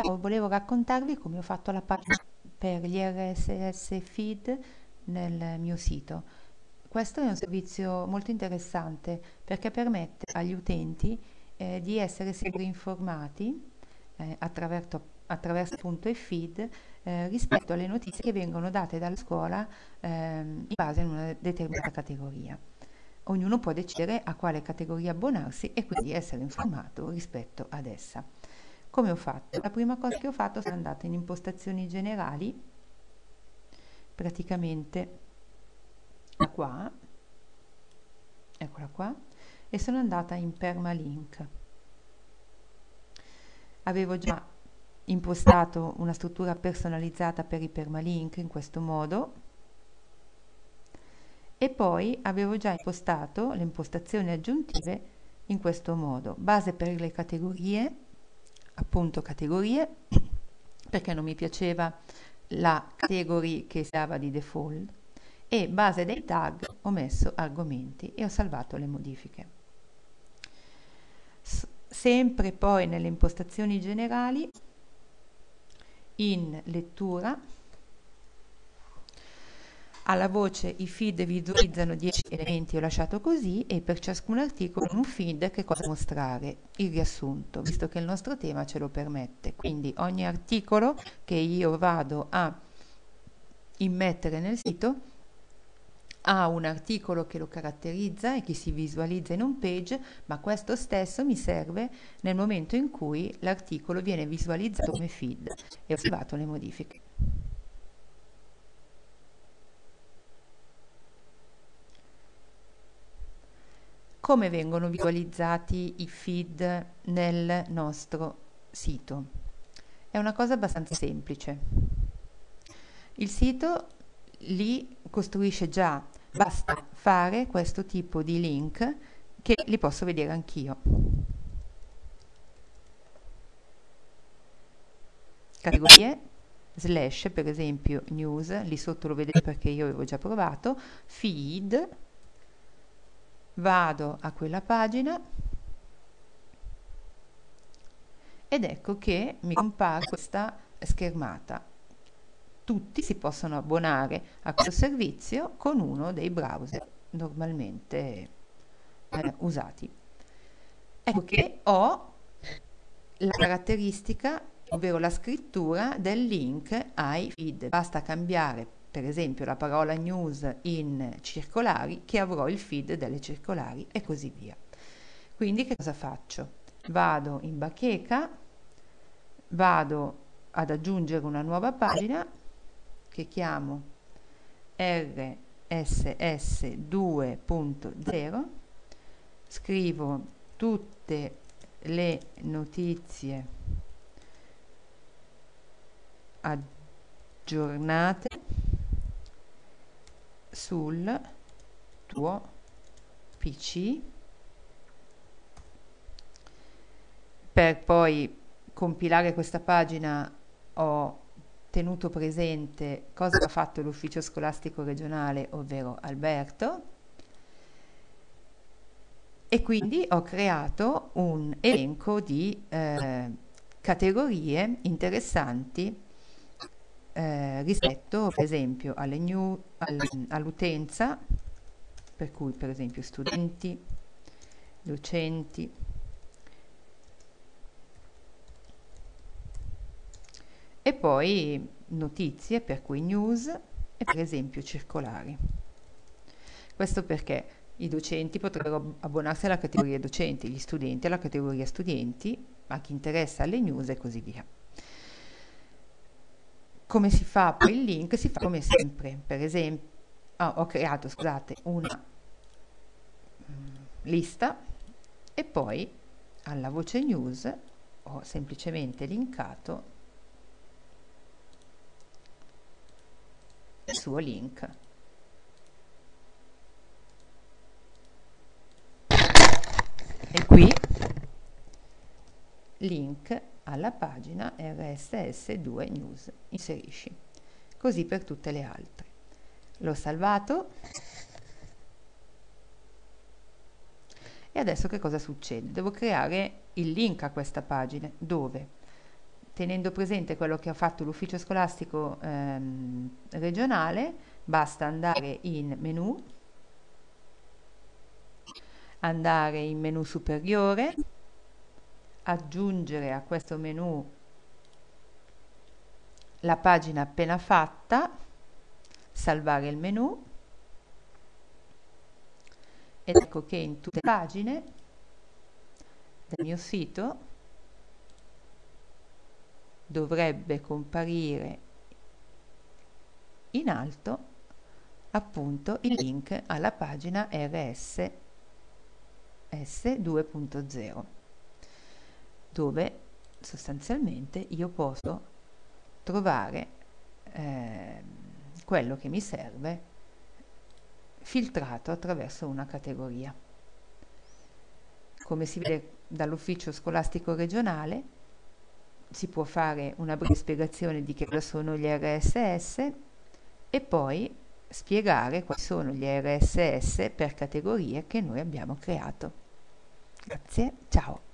Ciao, volevo raccontarvi come ho fatto la pagina per gli RSS feed nel mio sito. Questo è un servizio molto interessante perché permette agli utenti eh, di essere sempre informati eh, attraverso, attraverso appunto i feed eh, rispetto alle notizie che vengono date dalla scuola ehm, in base a una determinata categoria. Ognuno può decidere a quale categoria abbonarsi e quindi essere informato rispetto ad essa. Come ho fatto? La prima cosa che ho fatto sono andata in impostazioni generali, praticamente da qua, eccola qua, e sono andata in permalink. Avevo già impostato una struttura personalizzata per i permalink in questo modo e poi avevo già impostato le impostazioni aggiuntive in questo modo base per le categorie appunto categorie perché non mi piaceva la category che si dava di default e base dei tag ho messo argomenti e ho salvato le modifiche. S sempre poi nelle impostazioni generali in lettura alla voce i feed visualizzano 10 elementi, ho lasciato così, e per ciascun articolo un feed che cosa mostrare, il riassunto, visto che il nostro tema ce lo permette. Quindi ogni articolo che io vado a immettere nel sito ha un articolo che lo caratterizza e che si visualizza in un page, ma questo stesso mi serve nel momento in cui l'articolo viene visualizzato come feed e ho salvato le modifiche. Come vengono visualizzati i feed nel nostro sito. È una cosa abbastanza semplice. Il sito li costruisce già, basta fare questo tipo di link che li posso vedere anch'io. Categorie, slash per esempio news, lì sotto lo vedete perché io avevo già provato, feed, vado a quella pagina ed ecco che mi compare questa schermata. Tutti si possono abbonare a questo servizio con uno dei browser normalmente eh, usati. Ecco che ho la caratteristica, ovvero la scrittura del link ai feed. Basta cambiare per esempio la parola news in circolari che avrò il feed delle circolari e così via. Quindi che cosa faccio? Vado in bacheca, vado ad aggiungere una nuova pagina che chiamo RSS 2.0, scrivo tutte le notizie aggiornate sul tuo PC per poi compilare questa pagina ho tenuto presente cosa ha fatto l'ufficio scolastico regionale, ovvero Alberto, e quindi ho creato un elenco di eh, categorie interessanti eh, rispetto per esempio new, al, all'utenza, per cui per esempio studenti, docenti, e poi notizie, per cui news e per esempio circolari. Questo perché i docenti potrebbero abbonarsi alla categoria docenti, gli studenti alla categoria studenti, a chi interessa alle news e così via. Come si fa poi il link? Si fa come sempre, per esempio, oh, ho creato, scusate, una mm, lista e poi alla voce news ho semplicemente linkato il suo link. E qui link alla pagina RSS2 News. Inserisci. Così per tutte le altre. L'ho salvato. E adesso che cosa succede? Devo creare il link a questa pagina dove tenendo presente quello che ha fatto l'ufficio scolastico ehm, regionale, basta andare in menu, andare in menu superiore, aggiungere a questo menu la pagina appena fatta, salvare il menu. Ed ecco che in tutte le pagine del mio sito dovrebbe comparire in alto appunto il link alla pagina RSS 2.0 dove sostanzialmente io posso trovare eh, quello che mi serve filtrato attraverso una categoria. Come si vede dall'ufficio scolastico regionale, si può fare una breve spiegazione di che cosa sono gli RSS e poi spiegare quali sono gli RSS per categorie che noi abbiamo creato. Grazie, ciao!